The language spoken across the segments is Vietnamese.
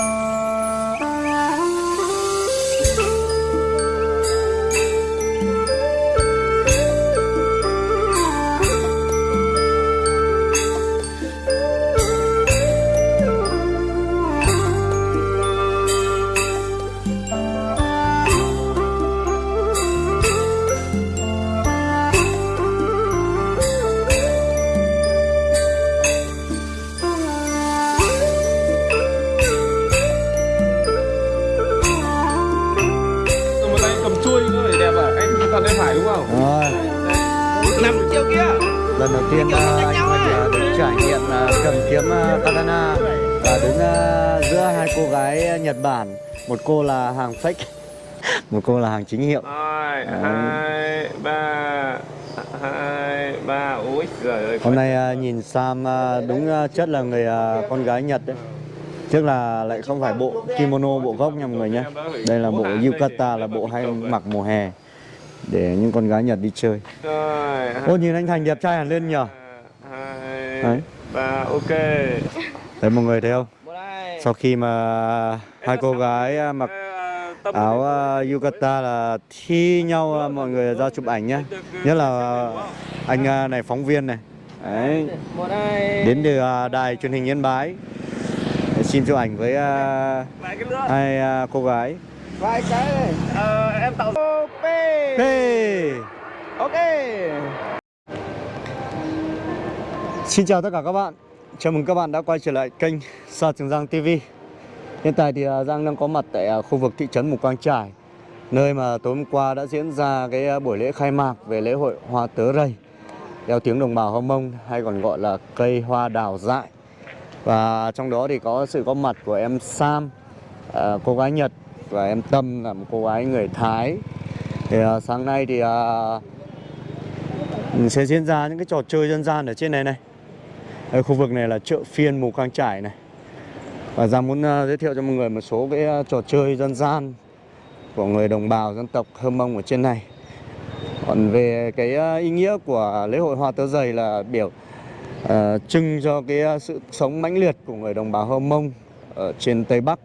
Bye. Lần đầu tiên ờ, anh ờ, được trải nghiệm ờ, cầm kiếm katana và đứng giữa hai cô gái Nhật Bản. Một cô là hàng fake, một cô là hàng chính hiệu. Rồi, Đấy. hai, ba, hai, ba. Ôi giời ơi. Hôm nay nhìn Sam đúng chất là người con gái Nhật đấy. Trước là lại không phải bộ kimono bộ gốc nha mọi người nhé. Đây là bộ yukata là bộ hay mặc mùa hè để những con gái Nhật đi chơi. Rồi, Ô nhìn anh Thành đẹp trai hẳn lên nhờ. hai, Đấy. ba, ok. Đấy mọi người thấy không? Sau khi mà hai cô gái à, mặc tâm- áo à, yukata là thi nhau à, mọi người ra chụp ảnh nhá. Nhất là à, anh à, này phóng viên này. Đấy, đến từ à, đài truyền hình Yên Bái. Xin chụp ảnh với à, hai à, cô gái. Vài cái này. Ờ, em tạo OP. Hey! Ok. Xin chào tất cả các bạn Chào mừng các bạn đã quay trở lại kênh Sa Trường Giang TV Hiện tại thì à, Giang đang có mặt tại à, khu vực thị trấn Mù Cang Trải Nơi mà tối hôm qua đã diễn ra cái à, buổi lễ khai mạc về lễ hội hoa tớ rầy Theo tiếng đồng bào Hơ Mông hay còn gọi là cây hoa đào dại Và trong đó thì có sự có mặt của em Sam Cô gái Nhật và em Tâm là một cô gái người Thái. Thì uh, sáng nay thì à, sẽ diễn ra những cái trò chơi dân gian ở trên này này. Ở khu vực này là chợ phiên Mù Cang Trải này. Và ra muốn uh, giới thiệu cho mọi người một số cái uh, trò chơi dân gian của người đồng bào dân tộc Hơ Mông ở trên này. Còn về cái uh, ý nghĩa của lễ hội hoa tớ dày là biểu uh, trưng cho cái uh, sự sống mãnh liệt của người đồng bào Hơ Mông ở trên Tây Bắc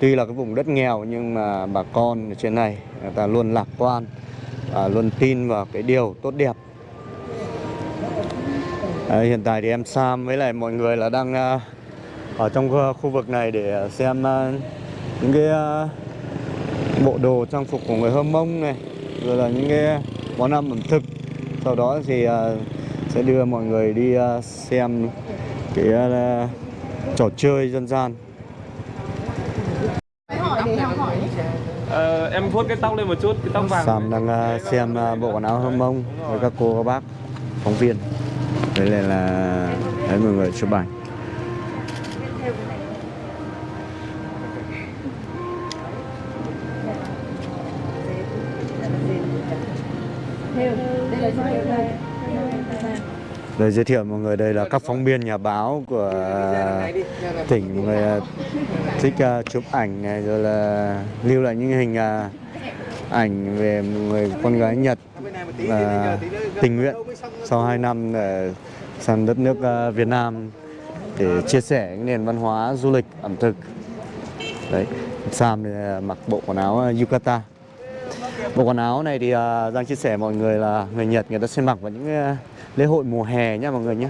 tuy là cái vùng đất nghèo nhưng mà bà con ở trên này người ta luôn lạc quan và luôn tin vào cái điều tốt đẹp. À, hiện tại thì em Sam với lại mọi người là đang uh, ở trong khu- vực này để xem uh, những cái uh, bộ đồ trang phục của người Hơ Mông này rồi là những cái món ăn ẩm thực. Sau đó thì uh, sẽ đưa mọi người đi uh, xem cái uh, trò chơi dân gian Ờ, em vuốt cái tóc lên một chút, cái tóc vàng. Sam đang à, xem à, bộ quần áo Hơ Mông với các cô các bác phóng viên. Đây là, là đấy mọi người chụp ảnh. Đây giới thiệu mọi người đây là các phóng viên nhà báo của tỉnh mọi người à, thích uh, chụp ảnh này rồi là lưu lại những hình uh, ảnh về một người con gái Nhật và tình nguyện sau 2 năm để sang đất nước Việt Nam để chia sẻ những nền văn hóa du lịch ẩm thực. Đấy, Sam thì mặc bộ quần áo yukata. Bộ quần áo này thì Giang chia sẻ mọi người là người Nhật người ta sẽ mặc vào những lễ hội mùa hè nhá mọi người nhé.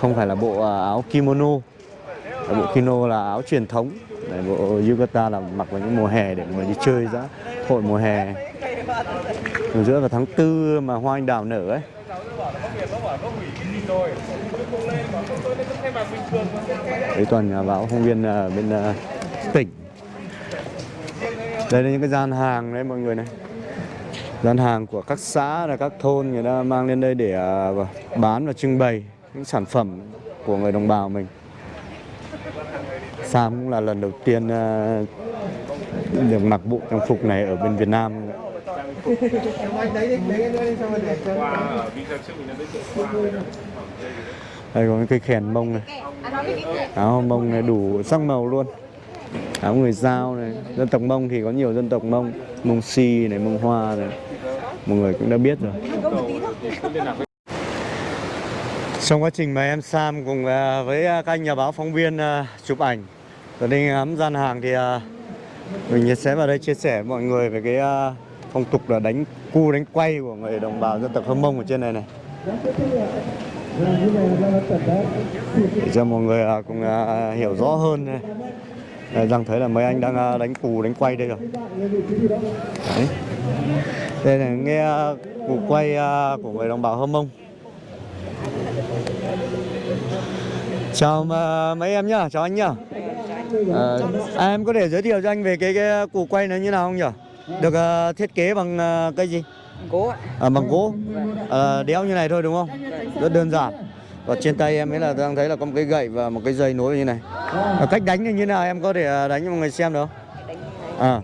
Không phải là bộ à, áo kimono. Bộ kimono là áo truyền thống. Đấy, bộ yukata là mặc vào những mùa hè để mọi người đi chơi ra hội mùa hè. Ở giữa vào tháng tư mà hoa anh đào nở ấy. Đấy toàn nhà báo phóng viên à, bên uh, tỉnh. Đây là những cái gian hàng đấy mọi người này. Gian hàng của các xã là các thôn người ta mang lên đây để à, bán và trưng bày những sản phẩm của người đồng bào mình. Sam cũng là lần đầu tiên à, được mặc bộ trang phục này ở bên Việt Nam. Đây có cái cây khèn mông này Áo mông này đủ sắc màu luôn Áo người Giao này Dân tộc mông thì có nhiều dân tộc mông Mông si này, mông hoa này Mọi người cũng đã biết rồi Trong quá trình mà em Sam cùng à, với à, các anh nhà báo, phóng viên à, chụp ảnh, rồi đi ngắm gian hàng thì mình sẽ vào đây chia sẻ với mọi người về cái phong tục là đánh cu, đánh quay của người đồng bào dân tộc Hơ Mông ở trên này này. Để cho mọi người cùng hiểu rõ hơn này. Đây, Giang thấy là mấy anh đang à, đánh cù đánh quay đây rồi. Đấy. Đây là nghe à, cù quay à, của người đồng bào Hơ Mông. Chào mấy em nhá, chào anh nhá. À, à, em có thể giới thiệu cho anh về cái cái cù quay nó như nào không nhỉ? Được thiết kế bằng à, cái gì? Gỗ ạ. À, bằng gỗ. À, đéo như này thôi đúng không? Rất đơn giản. Và trên tay em ấy là đang thấy là có một cái gậy và một cái dây nối như này. À, cách đánh thì như nào em có thể à, đánh cho mọi người xem được không? À,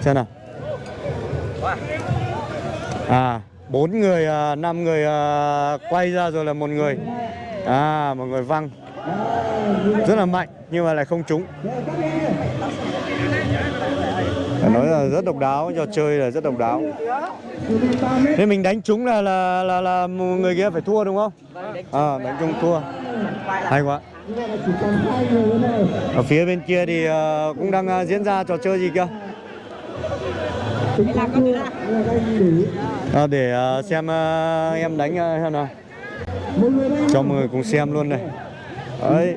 xem nào. À, bốn người, à, năm người à, quay ra rồi là một người. À, một người văng. Rất là mạnh nhưng mà lại không trúng. Phải nói là rất độc đáo, trò chơi là rất độc đáo. Thế mình đánh trúng là là là là người kia phải thua đúng không? À, đánh trúng thua. Hay quá. Ở phía bên kia thì ờ, cũng đang ờ, diễn ra trò chơi gì kia? À, để xem em đánh ờ, xem nào. Cho mọi người cùng xem luôn này. Đấy.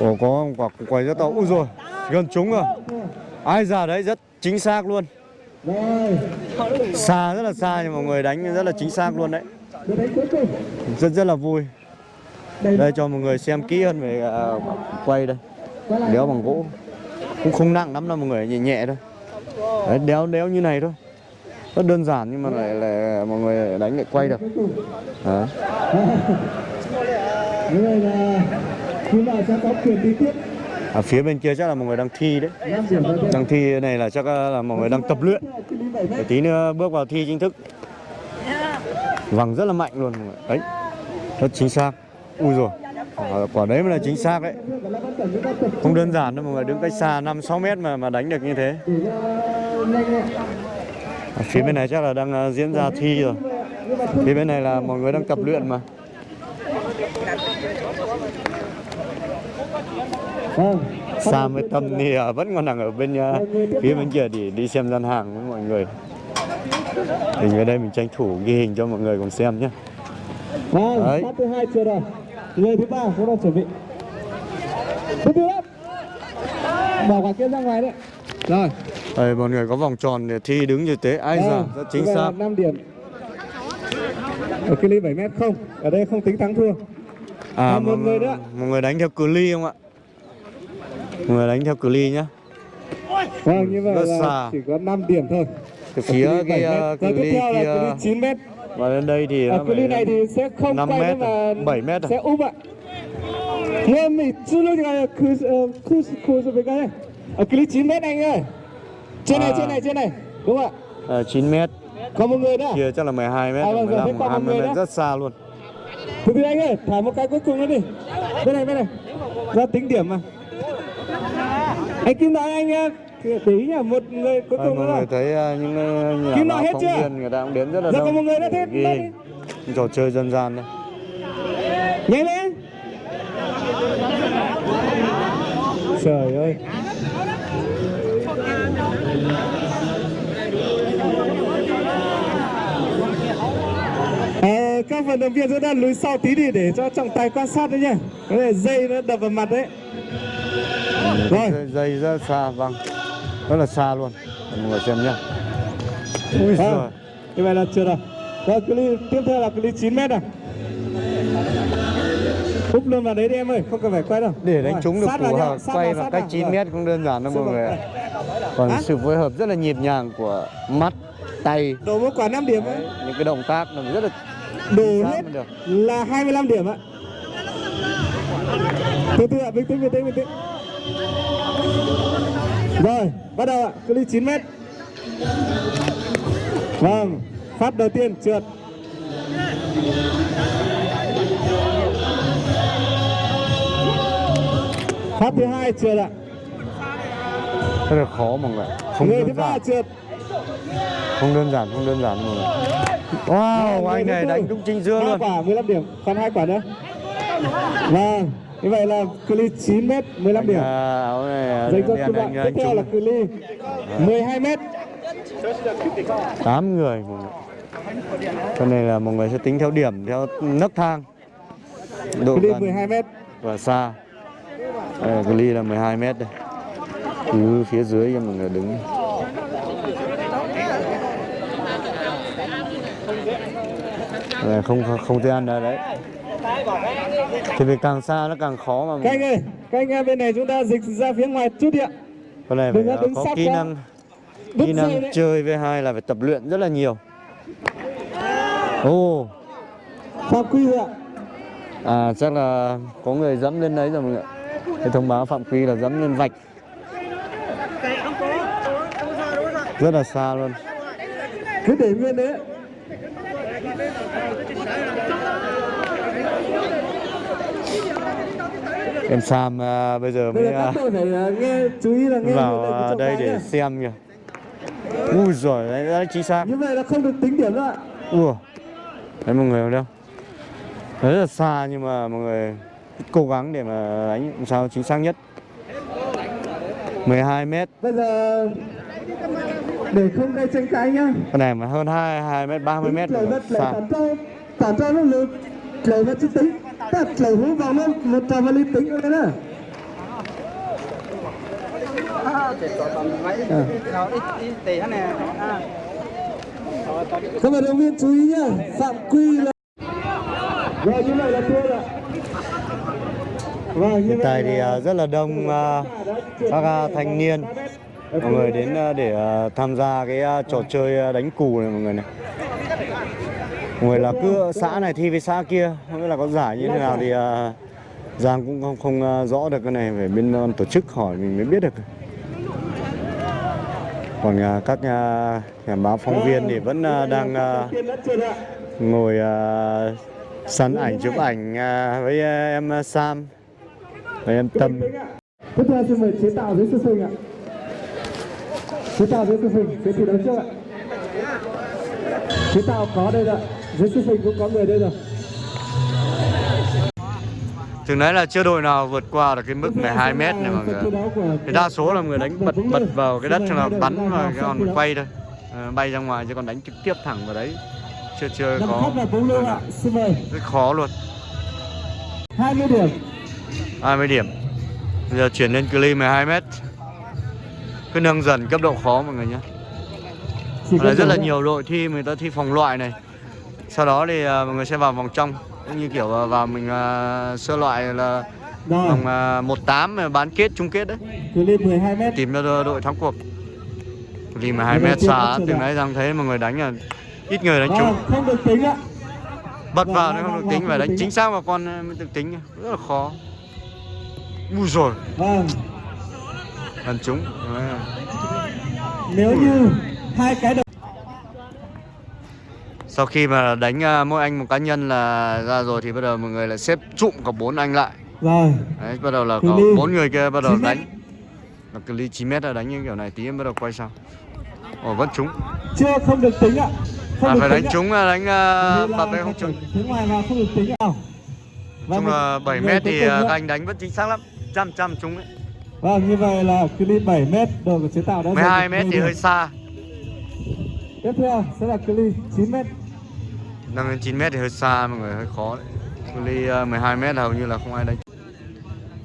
Ồ có quả quay rất to. Ui rồi, gần trúng rồi. Ai già đấy rất chính xác luôn. Xa rất là xa nhưng mọi người đánh rất là chính xác luôn đấy. Rất rất là vui. Đây cho mọi người xem kỹ hơn về à, quay đây. Đéo bằng gỗ. Cũng không nặng lắm đâu mọi người, nhẹ nhẹ thôi. Đấy, đéo đéo như này thôi. Rất đơn giản nhưng mà lại là mọi người đánh lại quay được. Đấy. Như vậy là sẽ có quyền đi tiếp à, phía bên kia chắc là mọi người đang thi đấy. Đang thi này là chắc là mọi người đang tập luyện. Để tí nữa bước vào thi chính thức. Vằng rất là mạnh luôn mọi người. Đấy. Rất chính xác. Ui rồi. Quả, quả đấy mới là chính xác đấy. Không đơn giản đâu mọi người, đứng cách xa 5 6 mét mà mà đánh được như thế. à, phía bên này chắc là đang à, diễn ra thi rồi. Phía bên này là mọi người đang tập luyện mà. Xa với Tâm thì ờ, vẫn còn đang ở bên ờ, phía bên kia để đi xem gian hàng với mọi người. Thì ở đây mình tranh thủ ghi hình cho mọi người cùng xem nhé. Vâng, Đấy. phát thứ hai chưa rồi. Người thứ ba cũng đang chuẩn bị. Tư lắm. Bỏ quả kia ra ngoài đấy. Rồi. Đây mọi người có vòng tròn để thi đứng như thế. Ai già, rất chính xác. 5 điểm. Ở cự ly 7 mét không. Ở đây không tính thắng thua. À, À, một mọi, người nữa. mọi người đánh theo cự ly không ạ? Người đánh theo cự ly nhá. Vâng, như vậy Rất là xa. chỉ có 5 điểm thôi. Từ phía cái 7 mét. cự Và tiếp ly là kia 9 mét. và lên đây thì nó cự ly này thì sẽ không 5 quay mét à? mà 7 mét à? sẽ úp ạ. Nghe mình chưa lâu ngày cứ cứ cứ rồi với cái này. Ở cự ly 9 mét anh ơi. Trên này À. trên này trên này. Đúng không ạ? ờ, 9 mét. Có một người nữa. Kia chắc là 12 mét, À, vâng, rồi, thế 15, còn một 20 người mét nữa. rất xa luôn. Từ từ anh ơi, thả một cái cuối cùng nữa đi. Bên này bên này. Ra tính điểm mà. Anh Kim nói anh ờ, để ý nhá, một người cuối Đây, cùng mọi nữa. người thấy ờ, những ờ, nhà báo phóng chưa? viên người ta cũng đến rất là Giờ đông. có một người để thế, ghi trò chơi dân gian đây. Nhanh lên. Trời ơi. À, các vận động viên chúng ta lùi sau tí đi để cho trọng tài quan sát đấy nhá. Cái này dây nó đập vào mặt đấy. Rồi. Dây, rất xa, vâng. Rất là xa luôn. Mọi người xem nhá. Ui giời. Vâng. Như vậy là chưa rồi. Rồi cự ly tiếp theo là cự ly 9 mét à. Úp luôn vào đấy đi em ơi, không cần phải quay đâu. Để đánh trúng được hợp sát quay vào, cách vào. 9 Rồi. mét cũng đơn giản đâu Sư mọi người ạ. đây. Còn sự phối hợp rất là nhịp nhàng của mắt, tay, Đổ một quả 5 điểm ấy. những cái động tác nó rất là xác hết được. là 25 điểm ạ. Từ từ ạ, bình tĩnh, bình tĩnh, bình tĩnh. Rồi, bắt đầu ạ, cự ly 9 mét. Vâng, phát đầu tiên trượt. Phát thứ hai trượt ạ. rất là khó mọi người. Không Người thứ đơn ba giản, trượt. không đơn giản, không đơn giản mọi người. Wow, Người anh này đánh đúng chính Ba luôn. quả 15 điểm, còn hai quả nữa. Vâng, Như vậy là cự ly 9 m 15 điểm. Dành cho các bạn tiếp theo là cự ly 12 m. 8 người. Cho nên là mọi người sẽ tính theo điểm theo nấc thang độ Cự ly gần 12 m. và xa đây là cái ly là 12 mét đây từ phía dưới cho mọi người đứng không không không thể ăn được đấy thì vì càng xa nó càng khó mà Các anh ơi, các anh bên này chúng ta dịch ra phía ngoài chút đi ạ. con này phải uh, có kỹ năng Đứt kỹ năng chơi V2 là phải tập luyện rất là nhiều. Ồ. Phạm quy rồi ạ. à chắc là có người dẫm lên đấy rồi mọi người cái thông báo phạm quy là dẫm lên vạch. Rất là xa luôn. Cứ để nguyên đấy. Em Sam à, bây giờ mới giờ các à, phải à, nghe chú ý là nghe vào trọng đây để nhá. xem kìa ui giời đấy đã chính xác Như vậy là không được tính điểm đâu ạ. ui đấy mọi người không đâu rất là xa nhưng mà mọi người cố gắng để mà đánh làm sao chính xác nhất 12 mét Bây giờ để không gây tranh cãi nhá. con này mà hơn 2 2 mét 30 mét rồi xa tản trao nó lực. Lời vật chứ tính. Ta lời hú vào nó một trò lý tính rồi đấy nè. Các vận động viên chú ý nhá, phạm quy là Rồi như vậy là thua rồi. Vâng, hiện tại thì à, rất là đông à, các thanh niên mọi người đến để tham gia cái trò chơi đánh cù này mọi người này người là cứ xã này thi với xã kia không biết là có giải như thế nào thì à, Giang cũng không không à, rõ được cái này phải bên à, tổ chức hỏi mình mới biết được còn à, các nhà, nhà báo phóng viên thì vẫn à, đang à, ngồi à, săn ảnh chụp ảnh à, với à, em Sam với em Tâm Tiếp theo xin mời chế tạo dưới sư sinh ạ. Chế tạo dưới sư sinh cái gì đấu trước ạ. Chế tạo có đây rồi. ạ. Sư sinh cũng có người đây rồi. Thường đấy là chưa đội nào vượt qua được cái mức 12 mét này mọi người Thì đa số là người đánh bật bật vào cái đất cho là bắn và cái còn quay thôi. Ờ, Bay ra ngoài chứ còn đánh trực tiếp thẳng vào đấy. Chưa chưa có mời. Rất khó luôn. 20 điểm. 20 điểm. Bây giờ chuyển lên cự ly 12 mét. Cứ nâng dần cấp độ khó mọi người nhé. Ở đây rất là nhiều đội thi người ta thi vòng loại này Sau đó thì à, mọi người sẽ vào vòng trong Cũng như kiểu à, vào mình à, sơ loại là Rồi, vòng à, 1-8 mà bán kết chung kết đấy. Cự ly 12 mét. tìm cho đội thắng cuộc. Vì mà 2 mét xa từ nãy rằng thấy mọi người đánh là ít người đánh trúng không được tính ạ. bật vâng, vào nó không được tính phải đánh tính. chính xác vào con mới được tính rất là khó. Ui rồi gần trúng. Đấy. nếu như hai cái đầu sau khi mà đánh à, mỗi anh một cá nhân là ra rồi thì bắt đầu mọi người lại xếp trụm cả bốn anh lại. Rồi đấy bắt đầu là có bốn người kia bắt đầu 9 mét. đánh. Là cự ly 9 mét là đánh như kiểu này tí em bắt đầu quay sang. Ồ vẫn trúng. Chưa không được tính ạ. Không à, phải đánh trúng là đánh uh, bật đấy không trúng. Phía ngoài vào không được tính. Và chung một là 7 người mét thì à, các anh đánh vẫn chính xác lắm. Trăm trăm trúng đấy Vâng, như vậy là cự ly 7 mét đội của chế tạo đã 12 giành được mét 10 thì hơi xa. Tiếp theo sẽ là cự ly 9 mét. Nâng lên 9 mét thì hơi xa mọi người hơi khó đấy cự ly à, 12 mét hầu như là không ai đánh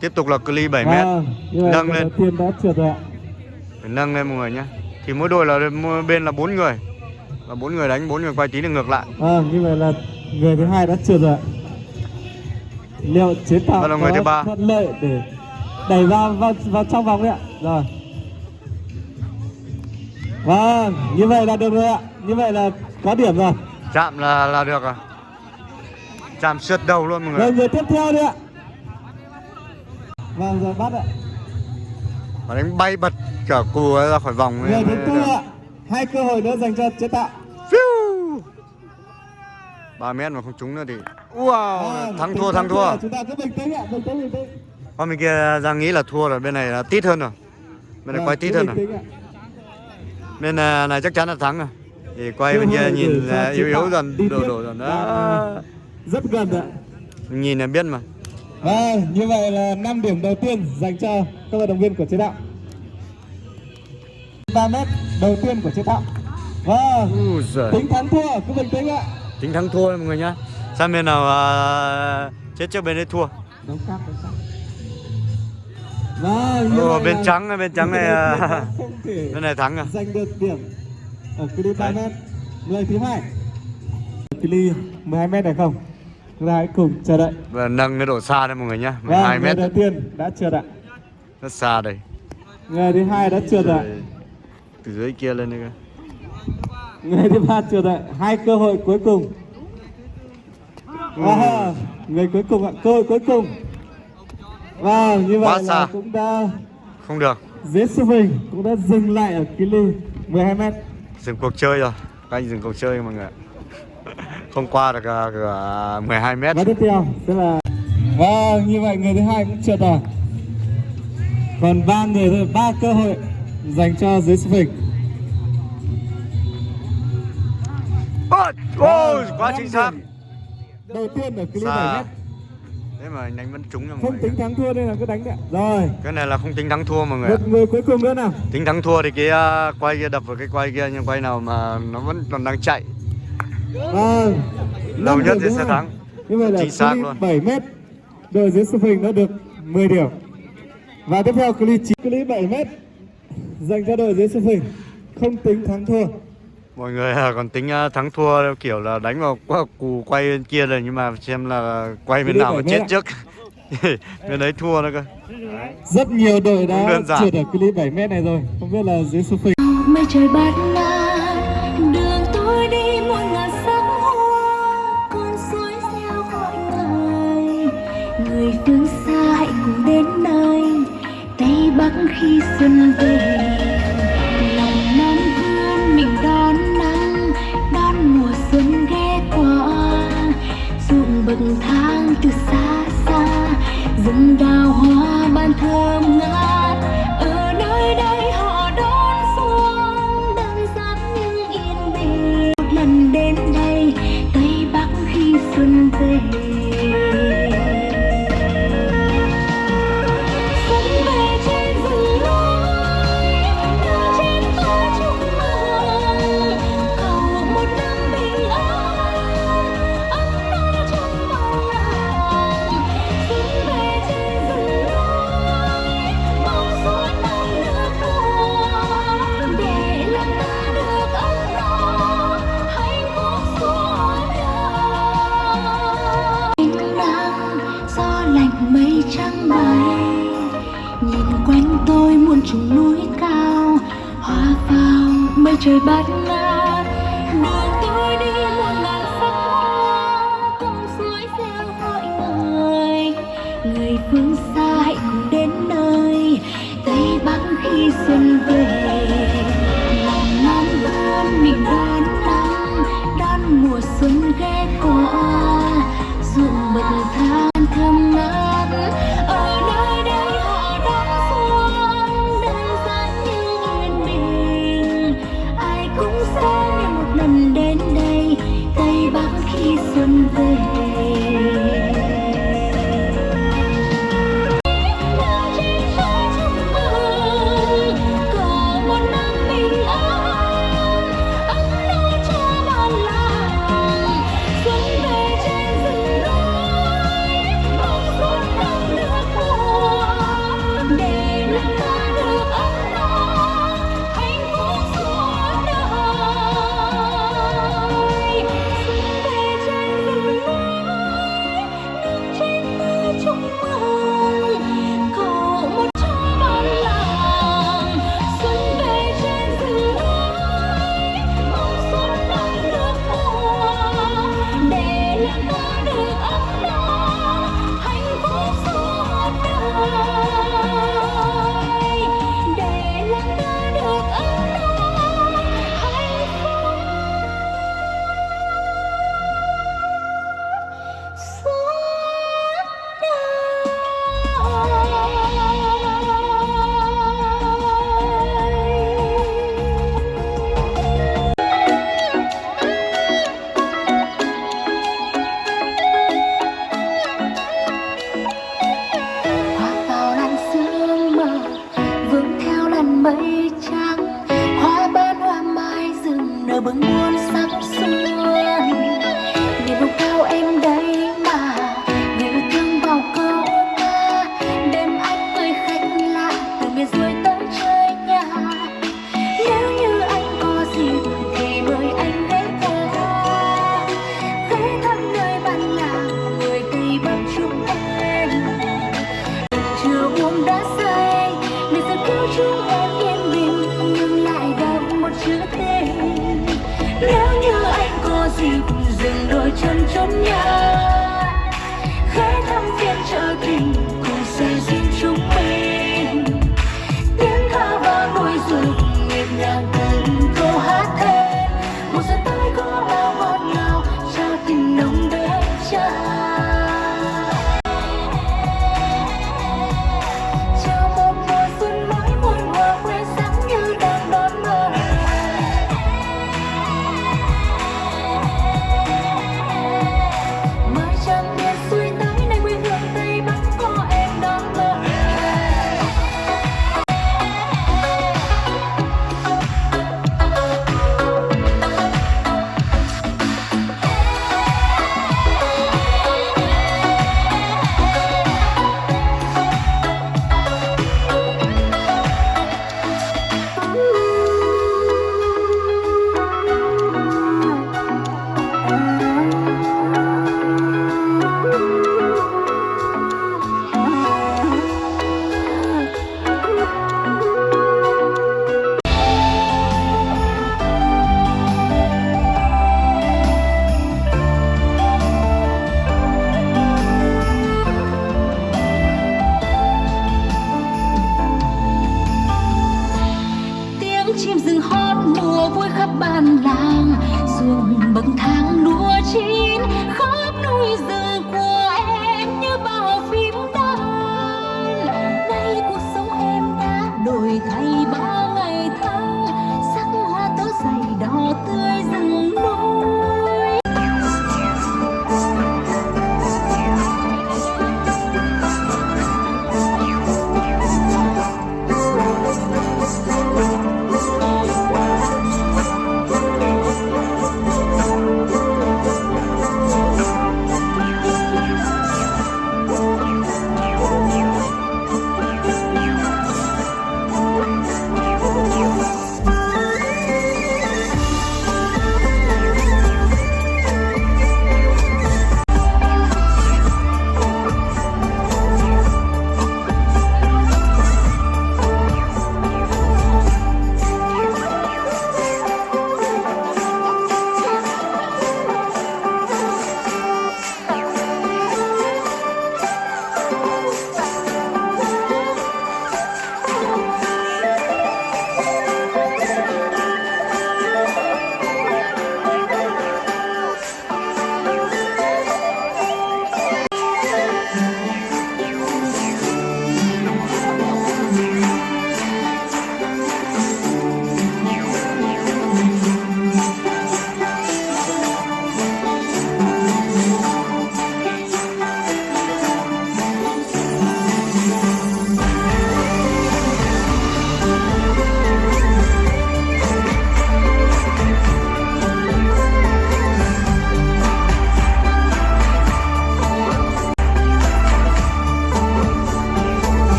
tiếp tục là cự ly 7 mét Nâng lên. tiên đã trượt rồi ạ. phải nâng lên mọi người nhé thì mỗi đội là mỗi bên là bốn người và bốn người đánh bốn người quay tí được ngược lại Vâng, như vậy là người thứ hai đã trượt rồi ạ. Liệu chế tạo Đó là người thứ ba. thuận lợi để đẩy vào vào vào trong vòng đấy ạ. Rồi. Vâng, như vậy là được rồi ạ. Như vậy là có điểm rồi. Chạm là là được rồi chạm sượt đầu luôn mọi Rồi người người tiếp theo đi ạ. Vâng, rồi bắt ạ. và đánh bay bật cả cù ra khỏi vòng Người thứ tư ạ. Hai cơ hội nữa dành cho chế tạo. Phiu. 3 mét mà không trúng nữa thì wow Vâng, thắng thua thắng thua Chúng ta cứ bình tĩnh ạ, bình tĩnh bình tĩnh. Con bên kia Giang nghĩ là thua rồi, bên này là tít hơn rồi Bên này Vâng, quay tít hơn rồi. Bên à, này chắc chắn là thắng rồi Thì quay bên kia nhìn cho à, yếu yếu dần, đổ đổ dần Vâng, đó Rất gần ạ. Nhìn là biết mà Và như vậy là 5 điểm đầu tiên dành cho các vận động viên của chế tạo 3 mét đầu tiên của chế tạo Và giời. tính thắng thua cứ bình tĩnh ạ Tính thắng thua mọi người nhá. Sang bên nào à, chết trước bên đấy thua. Cáp, đấu cáp. Và như Ồ, bên là trắng bên trắng này, à, Bên này thắng à? giành được điểm ở cự ly 3 Đấy. mét người thứ hai cự ly 12 mét này không chúng ta hãy cùng chờ đợi Và nâng cái độ xa đây mọi người nhá. và 12 Vâng, mét. đầu tiên đã trượt ạ Rất xa đây. người thứ hai đã trượt ạ Từ dưới kia lên đây cơ. người thứ ba trượt ạ hai cơ hội cuối cùng và người cuối cùng ạ cơ hội cuối cùng và như Quá vậy là xa. cũng đã Không được. dễ sức mình cũng đã dừng lại ở cự ly 12 mét Dừng cuộc chơi rồi. Các anh dừng cuộc chơi mọi người. Không qua được à, cửa 12 mét. và tiếp theo sẽ là và như vậy người thứ hai cũng trượt rồi còn ba người thôi ba cơ hội dành cho dưới sức mình ôi, quá chính xác. đầu tiên ở 7 Xa. mét Thế mà đánh vẫn trúng nha mọi không người. tính thắng thua nên là cứ đánh đấy rồi Cái này là không tính thắng thua mọi người. một người cuối cùng nữa nào Tính thắng thua thì cái à, quay kia đập vào cái quay kia nhưng quay nào mà nó vẫn còn đang chạy. Đầu năm nhất thì sẽ thắng. như vậy là Chính xác luôn. 7 mét đội dưới sức mình đã được 10 điểm và tiếp theo ly 9 cự ly 7 mét dành cho đội dưới sức mình không tính thắng thua Mọi người à, còn tính à, thắng thua theo kiểu là đánh vào qua cù quay bên kia rồi nhưng mà xem là quay bên nào mà chết trước. bên đấy thua nữa cơ. rất nhiều đội đã trượt ở ly 7 mét này rồi. Không biết là dưới sức mình mây trời bát ngát đường tôi đi muôn ngàn sắc hoa. Con suối reo gọi ngài người phương xa hãy cùng đến nơi. Tây bắc khi xuân về rừng đào núi cao, hoa vào mây trời bát ngát. Đường tôi đi muôn ngàn sắc hoa cùng suối reo gọi người. Người phương xa hãy cùng đến nơi, tây bắc khi xuân về.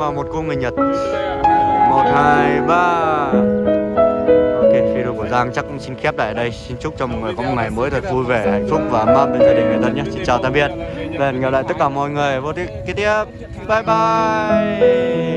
Và một cô người Nhật. Đây ạ, hai, ba. một hai ba. Ok video của Giang chắc cũng xin khép lại ở đây. Xin chúc cho mọi người có một ngày mới thật vui vẻ hạnh phúc và ấm áp bên gia đình người thân nhé. Xin chào tạm biệt. Và hẹn gặp lại tất cả mọi người vô tiếp kế tiếp. Bye bye.